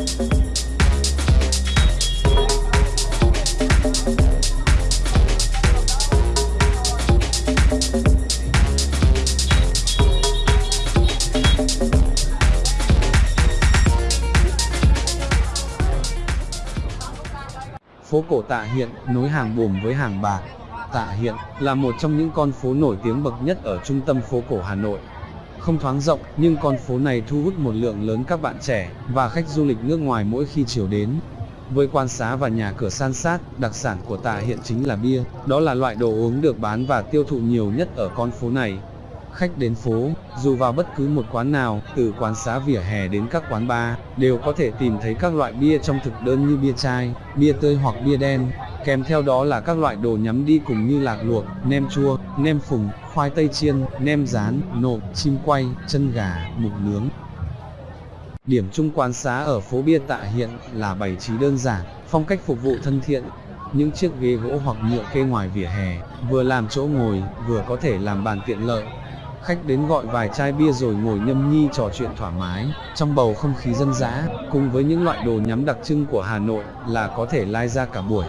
Phố cổ Tạ Hiện, nối hàng Bồm với hàng Bạc. Tạ Hiện là một trong những con phố nổi tiếng bậc nhất ở trung tâm phố cổ Hà Nội. Không thoáng rộng, nhưng con phố này thu hút một lượng lớn các bạn trẻ và khách du lịch nước ngoài mỗi khi chiều đến. Với quan xá và nhà cửa san sát, đặc sản của Tà Hiện chính là bia, đó là loại đồ uống được bán và tiêu thụ nhiều nhất ở con phố này. Khách đến phố, dù vào bất cứ một quán nào, từ quán xá vỉa hè đến các quán bar, đều có thể tìm thấy các loại bia trong thực đơn như bia chai, bia tươi hoặc bia đen. Kèm theo đó là các loại đồ nhắm đi cùng như lạc luộc, nem chua, nem phùng, khoai tây chiên, nem rán, nộm, chim quay, chân gà, mục nướng. Điểm chung quán xá ở phố bia tạ hiện là bày trí đơn giản, phong cách phục vụ thân thiện. Những chiếc ghế gỗ hoặc nhựa kê ngoài vỉa hè, vừa làm chỗ ngồi, vừa có thể làm bàn tiện lợi. Khách đến gọi vài chai bia rồi ngồi nhâm nhi trò chuyện thoải mái, trong bầu không khí dân dã, cùng với những loại đồ nhắm đặc trưng của Hà Nội là có thể lai ra cả buổi.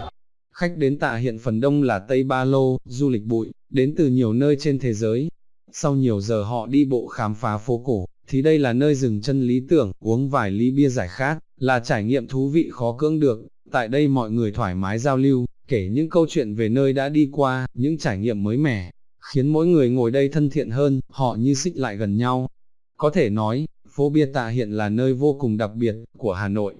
Khách đến tạ hiện phần đông là Tây Ba Lô, du lịch bụi, đến từ nhiều nơi trên thế giới. Sau nhiều giờ họ đi bộ khám phá phố cổ, thì đây là nơi dừng chân lý tưởng, uống vài ly bia giải khát, là trải nghiệm thú vị khó cưỡng được. Tại đây mọi người thoải mái giao lưu, kể những câu chuyện về nơi đã đi qua, những trải nghiệm mới mẻ, khiến mỗi người ngồi đây thân thiện hơn, họ như xích lại gần nhau. Có thể nói, phố bia tạ hiện là nơi vô cùng đặc biệt của Hà Nội.